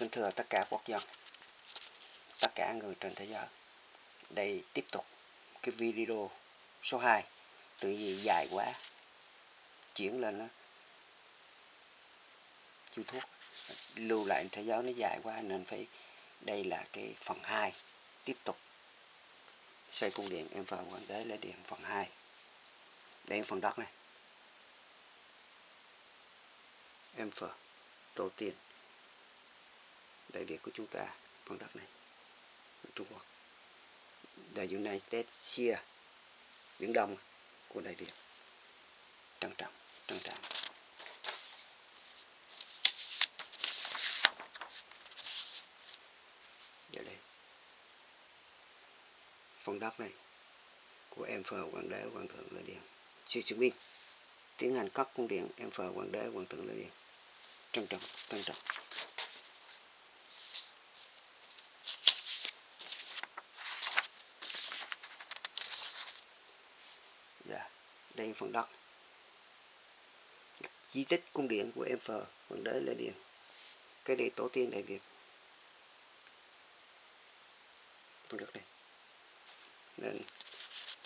kính thưa tất cả quốc dân, tất cả người trên thế giới. Đây tiếp tục cái video số 2, tự vì dài quá, chuyển lên nó YouTube. Lưu lại thế giới nó dài quá nên phải đây là cái phần 2 tiếp tục. Xây cung điện em vào hoàng đế lấy điện phần 2 đây phần đất này. Em phở tổ tiên đại việt của chúng ta, phần đất này Trung Quốc. The United chia Biển Đông của Đại Việt. Trân trọng trân trọng. Giờ đây, phần đất này của em phờ hoàng đế hoàng thượng lê điện sư chứng minh tiến hành cắt cung điện em phờ hoàng đế hoàng thượng lê điện trân trọng trân trọng dạ đây phần đất. Di tích cung điện của em phờ hoàng đế lê điện. Cái này tổ tiên đại việt. Phần đất này. Nên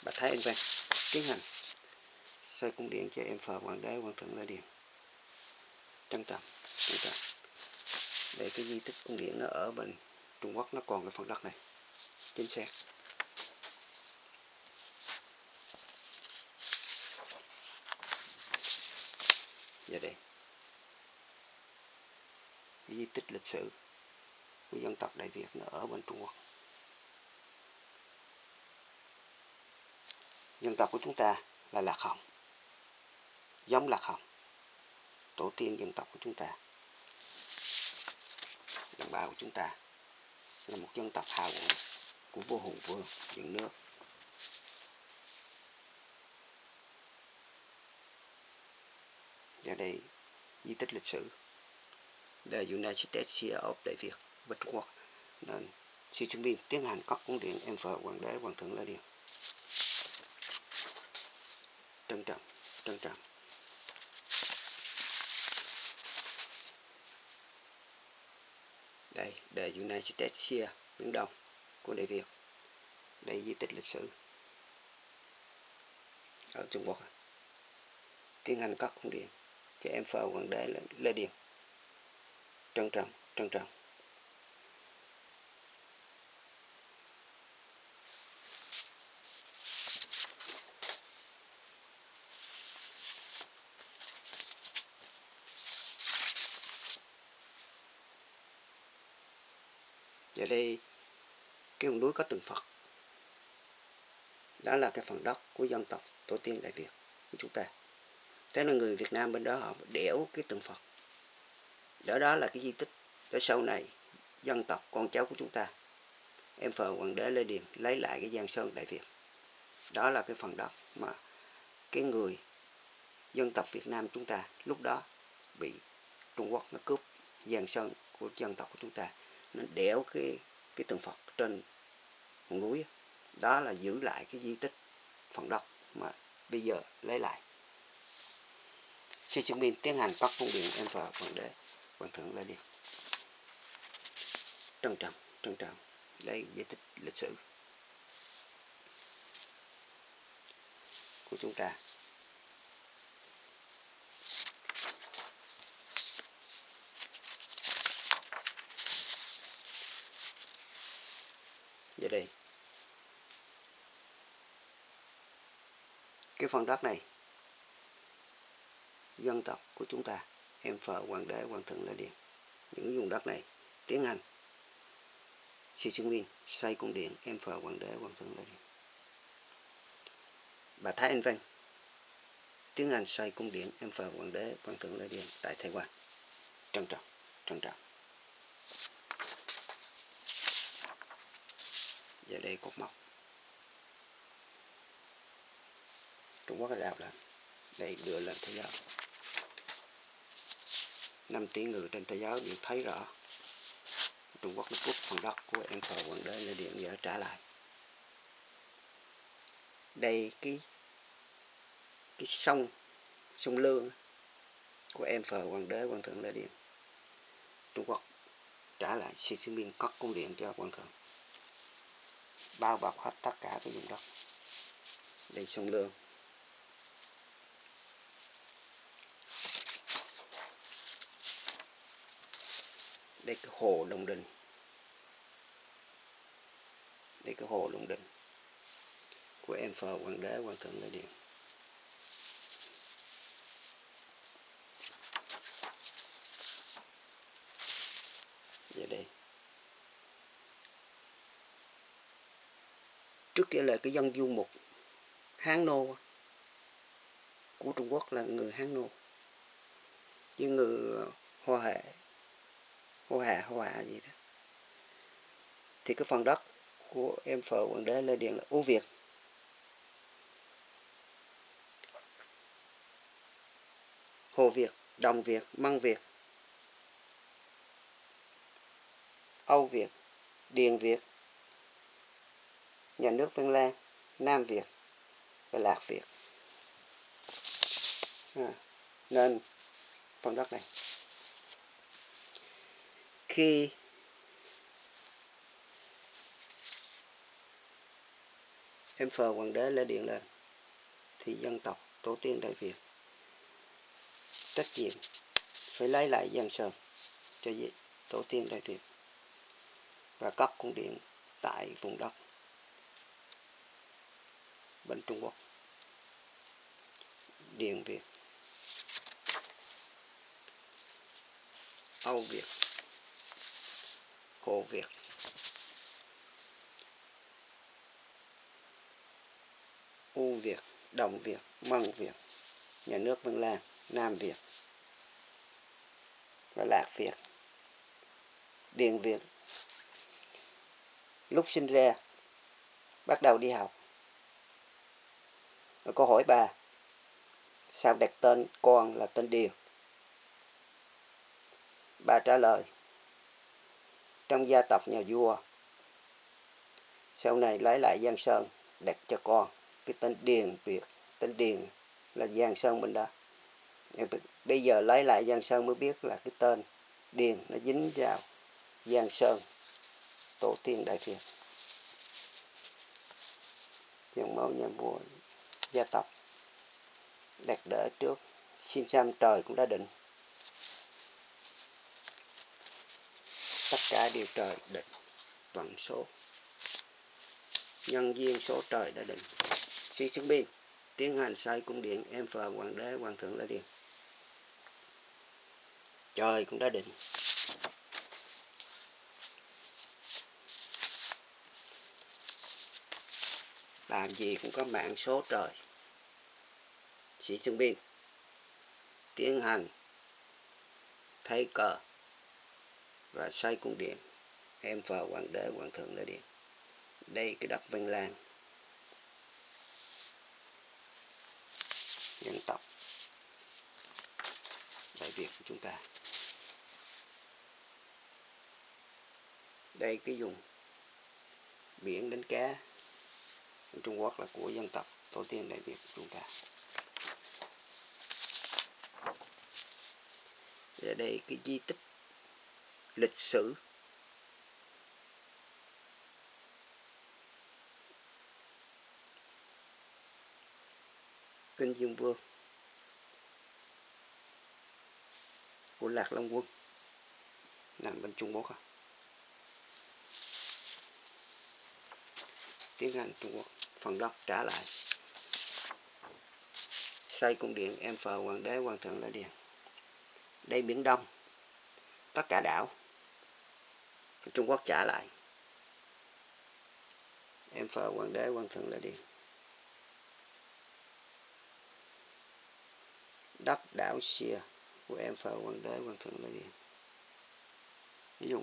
bà Thái Anh Văn tiến hành xây cung điện cho em phờ hoàng đế hoàng thượng lê điện. Trân trọng trân trọng. Để cái di tích cung điện nó ở bên Trung Quốc, nó còn cái phần đất này. Chính xác giờ đây di tích lịch sử của dân tộc Đại Việt nó ở bên Trung Quốc. Dân tộc của chúng ta là lạc hồng, giống lạc hồng, tổ tiên dân tộc của chúng ta. Đồng bào của chúng ta là một dân tộc hào hùng của vua hùng vương dựng nước. Và đây, di tích lịch sử The United States of Đại Việt và Trung Quốc. Nên sư chứng minh tiến hành các cung điện em vợ hoàng đế, hoàng thượng lê điện trân trọng trân trọng. Đây, The United States Biển Đông của Đại Việt. Đây, di tích lịch sử ở Trung Quốc. Tiến hành các cung điện cho em phờ hoàng đế Lê Điền trân trọng trân trọng. Giờ đây, cái vùng núi có tượng Phật đó là cái phần đất của dân tộc tổ tiên Đại Việt của chúng ta. Thế là người Việt Nam bên đó họ đẽo cái tượng Phật đó đó là cái di tích để sau này, dân tộc, con cháu của chúng ta. Em phờ hoàng đế Lê Điền lấy lại cái Giang Sơn Đại Việt. Đó là cái phần đất mà cái người dân tộc Việt Nam chúng ta lúc đó bị Trung Quốc nó cướp Giang Sơn của dân tộc của chúng ta. Nó đẽo cái cái tượng Phật trên một núi đó là giữ lại cái di tích phần đất mà bây giờ lấy lại. Sư chứng minh tiến hành các cung điện em và hoàng đế quan thượng Lê đi, trân trọng trân trọng. Đây di tích lịch sử của chúng ta. Giờ đây. Cái phần đất này dân tộc của chúng ta em hoàng đế, hoàng thượng lê điện những vùng đất này tiến hành sư Sư Nguyên xây cung điện, em phờ hoàng đế, hoàng thượng lê điện bà thái anh văn tiến hành xây cung điện, em phờ hoàng đế, hoàng thượng lê điện tại thái quan. Trân trọng trân trọng. Giờ đây cột mốc. Trung Quốc đã đào lên, đây đưa lên thế giới. 5 tỷ người trên thế giới đều thấy rõ. Trung Quốc nó cướp phần đất của em thờ hoàng đế Lê Điện giờ trả lại. Đây cái cái sông sông Lương của em phờ hoàng đế hoàng thượng Lê Điện. Trung Quốc trả lại, Xi Jinping cất cung điện cho Hoàng thượng. Bao bọc hết tất cả cái vùng đất. Đây sông lương. Đây cái hồ Đồng Đình. Đây cái hồ Đồng Đình. Của em phờ hoàng đế hoàng thượng Lê Điện về dạ đây. Trước kia là cái dân du mục Hán Nô của Trung Quốc là người Hán Nô. Với người Hoa Hệ. Hoa Hạ hô Hạ gì đó. Thì cái phần đất của em phở hoàng đế Lê Điện là ưu Việt. Hồ Việt, Đồng Việt, Măng Việt Âu Việt, Điền Việt nhà nước Vân Lan, Nam Việt và Lạc Việt. À, nên phần đất này khi em phờ hoàng đế lê điện lên, thì dân tộc tổ tiên đại việt trách nhiệm phải lấy lại giang sơn cho tổ tiên đại việt và cất cung điện tại vùng đất, bên Trung Quốc. Điện Việt, Âu Việt. Hồ Việt. U Việt, Đồng Việt Măng Việt, nhà nước Vân Lan, Nam Việt và Lạc Việt, Điền Việt. Lúc sinh ra, bắt đầu đi học. Và cô hỏi bà, sao đặt tên con là tên Điền? Bà trả lời trong gia tộc nhà vua. Sau này lấy lại Giang Sơn, đặt cho con cái tên Điền Việt. Tên Điền là Giang Sơn bên đó. Bây giờ lấy lại Giang Sơn mới biết là cái tên Điền nó dính vào Giang Sơn, tổ tiên Đại Việt. Dòng máu nhà vua, gia tộc, đặt đỡ trước. Xin xăm trời cũng đã định. Tất cả đều trời định vận số. Nhân duyên số trời đã định. Sĩ chứng biên tiến hành xây cung điện, em phờ hoàng đế, hoàng thượng lê điện trời cũng đã định. Làm gì cũng có mạng số trời. Sĩ chứng biên tiến hành thay cờ và xây cung điện. Em vào hoàng đế, hoàng thượng nơi điện. Đây cái đất vân lan. Dân tộc. Đại việt của chúng ta. Đây cái vùng biển đánh cá. Của Trung Quốc là của dân tộc tổ tiên đại Việt của chúng ta. Ở đây cái di tích lịch sử. Kinh dương vương của lạc long quân nằm bên trung quốc à tiếng anh trung quốc, phần đất trả lại. Xây cung điện, em phờ hoàng đế, hoàng thượng lại điền. Đây biển đông, tất cả đảo trung quốc trả lại. Em phờ hoàng đế hoàng thượng là điền đất đảo xia của em phờ hoàng đế hoàng thượng là điền ví dụ,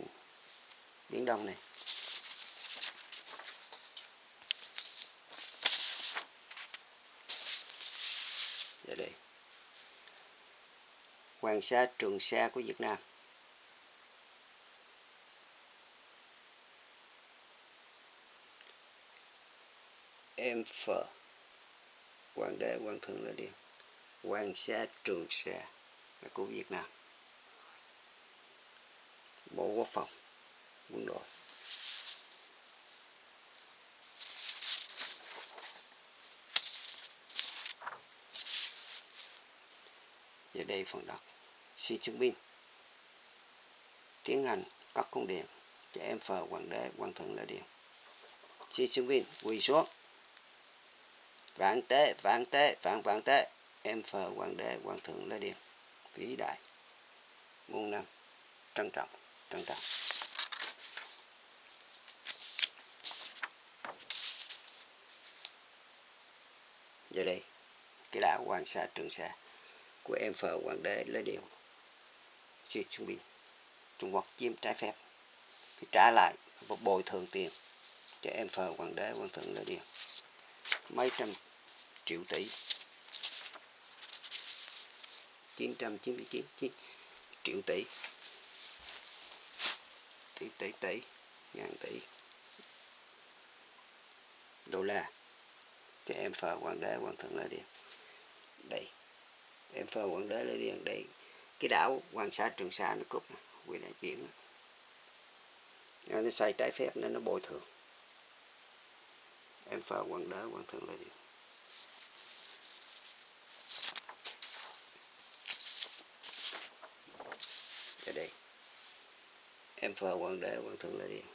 biển đông này. Giờ đây. Hoàng Sa, Trường Sa của Việt Nam. Phở quan đế quan thượng là điện quan sa trường sa là của việt nam. Bộ quốc phòng, quân đội. Giờ đây phần đọc. Xin chứng minh tiến hành các công điện. Cho em phờ hoàng đế hoàng thượng lễ điện chứng minh quỳ xuống vạn tế vạn tế vạn vạn tế. Em phờ hoàng đế, hoàng thượng lê điền. Vĩ đại. Muôn năm. Trân trọng trân trọng. Giờ đây, cái đảo hoàng sa, trường sa của em phờ hoàng đế lê điều Xi bình Trung Quốc chiếm trái phép. Phải trả lại và bồi thường tiền cho em phờ hoàng đế, hoàng thượng lê điều mấy trăm triệu tỷ. 999 triệu tỷ. Tỷ tỷ tỷ, ngàn tỷ. Đô la. Cho em phờ hoàng đế, hoàng thượng lê điện đây. Em phờ hoàng đế lê điện đây. Cái đảo hoàng sa, trường sa nó cúp quyền đại biển nó xây trái phép nên nó bồi thường. Em phờ hoàng đế, hoàng thượng lê điện ở đây và hoàng đế, hoàng thượng lê điện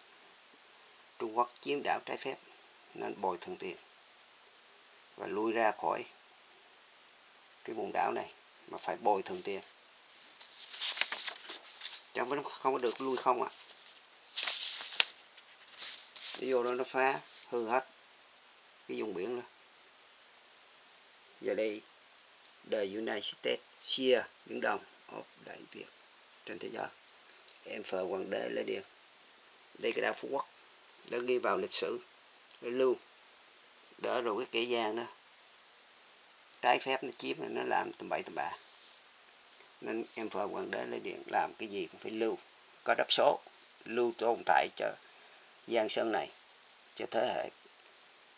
trung quốc chiếm đảo trái phép, nên bồi thường tiền và lui ra khỏi cái vùng đảo này mà phải bồi thường tiền. Chẳng vẫn không có được lui không ạ. À. vô đó nó phá hư hết cái vùng biển đó. Giờ đây, the United States chia biển Đông of Đại Việt trên thế giới em phờ hoàng đế lê điền. Đây cái đảo phú quốc. Đã ghi vào lịch sử để lưu. Đỡ rồi cái kẻ gian đó. Trái phép nó chiếm nó làm tầm bậy tầm bạ. Nên em phờ hoàng đế lê điện làm cái gì cũng phải lưu. Có đắp số, lưu tồn tại cho giang sơn này, cho thế hệ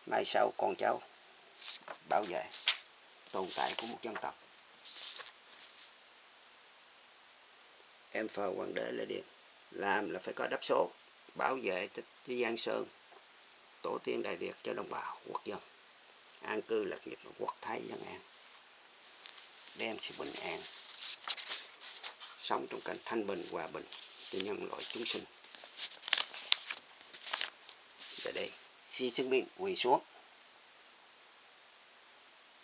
mai sau con cháu bảo vệ tồn tại của một dân tộc em phờ hoàng đế lê điện làm là phải có đắp số, bảo vệ cho giang sơn, tổ tiên đại việt cho đồng bào quốc dân. An cư lạc nghiệp quốc thái dân an. Đem sự bình an sống trong cảnh thanh bình, hòa bình cho nhân loại chúng sinh. Giờ đây, si chứng minh quỳ xuống.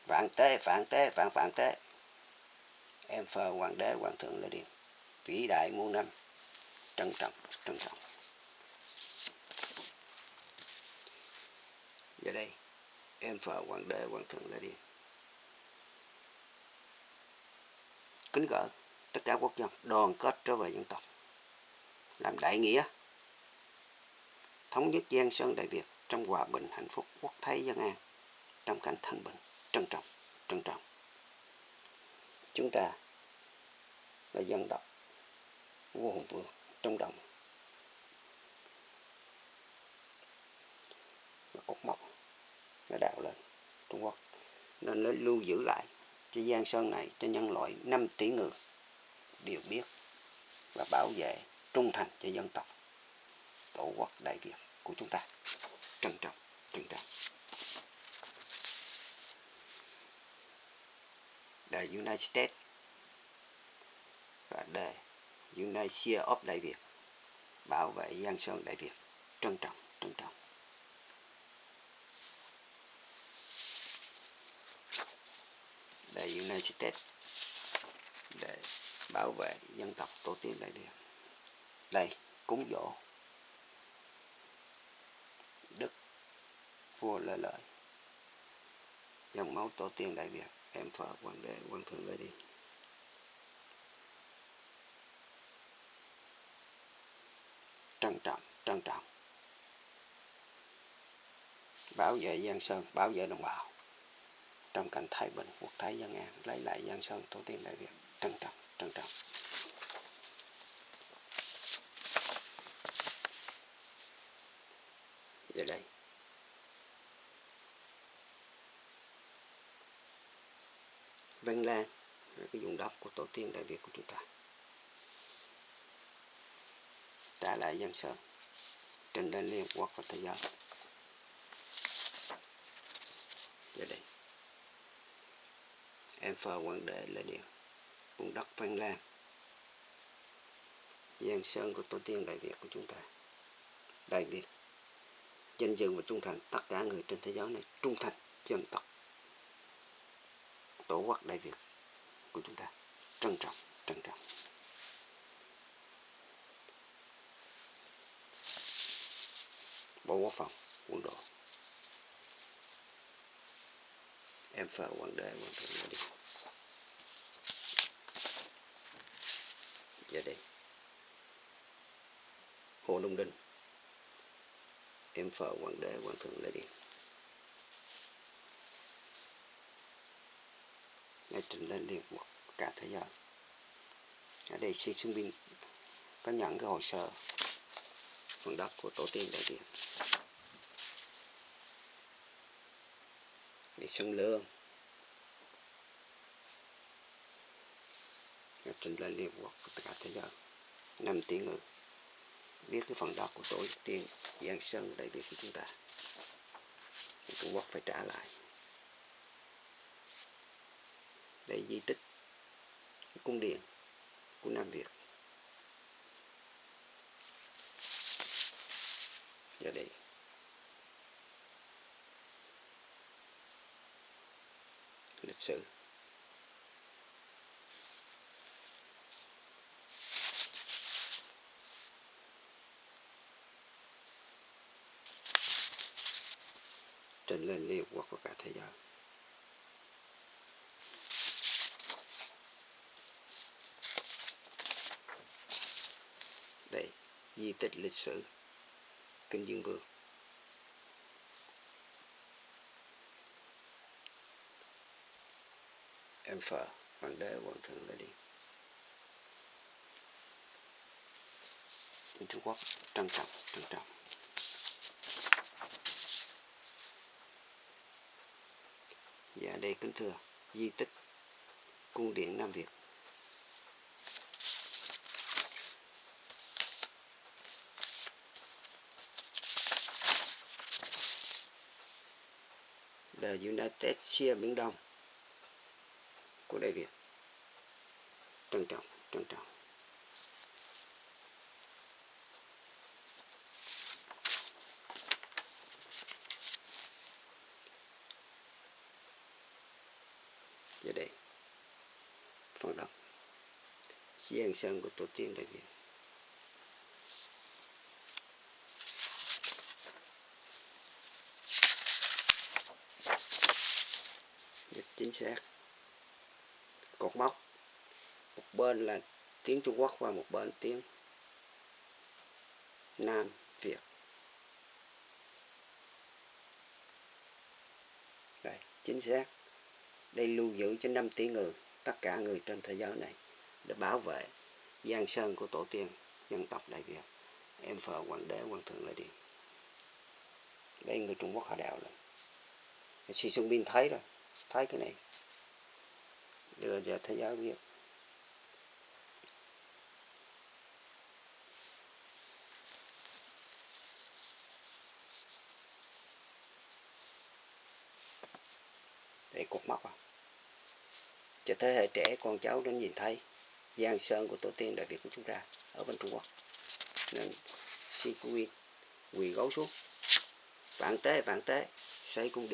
Vạn tế vạn tế, vạn vạn tế. Em phờ hoàng đế, hoàng thượng lê điện vĩ đại muôn năm. Trân trọng trân trọng. Giờ đây, em phở hoàng đế, hoàng thượng đã đi. Kính gỡ tất cả quốc dân, đoàn kết trở về dân tộc. Làm đại nghĩa, thống nhất giang sơn đại việt trong hòa bình, hạnh phúc, quốc thái, dân an, trong cảnh thanh bình, trân trọng trân trọng. Chúng ta là dân tộc vua hùng vương trong đồng và cột mốc nó đào lên Trung Quốc. Nên nó lưu giữ lại cho Giang Sơn này, cho nhân loại 5 tỷ người đều biết và bảo vệ, trung thành cho dân tộc, tổ quốc đại Việt của chúng ta. Trân trọng trân trọng. The United States và the United of Đại Việt, bảo vệ Giang Sơn Đại Việt, trân trọng trân trọng. The United States để bảo vệ dân tộc tổ tiên đại việt. Đây, cúng dỗ đức vua Lê lợi. Dòng máu tổ tiên đại việt, em phở hoàng đế quan thượng lê đi. Trân trọng trân trọng. Bảo vệ giang sơn, bảo vệ đồng bào. Trong cảnh thái bình, quốc thái dân an, lấy lại giang sơn, tổ tiên đại việt. Trân trọng trân trọng. Giờ đây. Văn Lan là cái vùng đất của tổ tiên đại Việt của chúng ta trả lại dân Sơn trình lên Liên Hợp Quốc và Thế giới. Giờ đây, em phờ quan đệ là điều vùng đất Văn Lan Giang Sơn của tổ tiên Đại Việt của chúng ta. Đại Việt, danh dự và trung thành tất cả người trên thế giới này, trung thành dân tộc. Tổ quốc Đại Việt của chúng ta, trân trọng trân trọng. Bộ Quốc phòng quân đội em phờ quản đề quan thượng là đi. Giờ đây. hồ đông đinh. Em phờ quản đề quan thượng là đi. Ngay trình lên liên quốc, cả thế giới. Ở đây sĩ sinh binh có nhận cái hồ sơ phần đất của tổ tiên đại việt. Để sân lương. Nhập trình lên liên quốc của tất cả thế giới năm tiếng ngữ biết cái phần đất của tổ tiên Giang Sơn đại Việt của chúng ta. Thì Trung Quốc phải trả lại. Để di tích cung điện của Nam Việt. Giờ đây lịch sử. Trình lên Liên Quốc của cả thế giới. Đây, di tích lịch sử kinh dương vương. Em phở hoàng đế hoàng thượng đã đi. Trung Quốc, trân trọng trân trọng. Dạ đây kính thưa, di tích cung điện Nam Việt. The United States Biển Đông. Của Đại Việt. Trân trọng trân trọng. Giờ đây, phần đọc. Chiến Sơn của tổ tiên Đại Việt. Chính xác. Cột mốc. Một bên là tiếng Trung Quốc và một bên tiếng Nam Việt. Đây, chính xác. Đây lưu giữ cho 5 tỷ người, tất cả người trên thế giới này, để bảo vệ giang sơn của tổ tiên, dân tộc đại việt. Em phờ hoàng đế, hoàng thượng lại đi đây người trung quốc họ đào lên. Xi xuân bin thấy rồi thấy cái này. Đưa cho thế giới biết. Để cột mốc à. Cho thế hệ trẻ, con cháu nó nhìn thấy giang sơn của tổ tiên đại việt của chúng ta ở bên trung quốc. Nên xin quý quỳ gấu xuống. Vạn tế vạn tế, xây cung điện.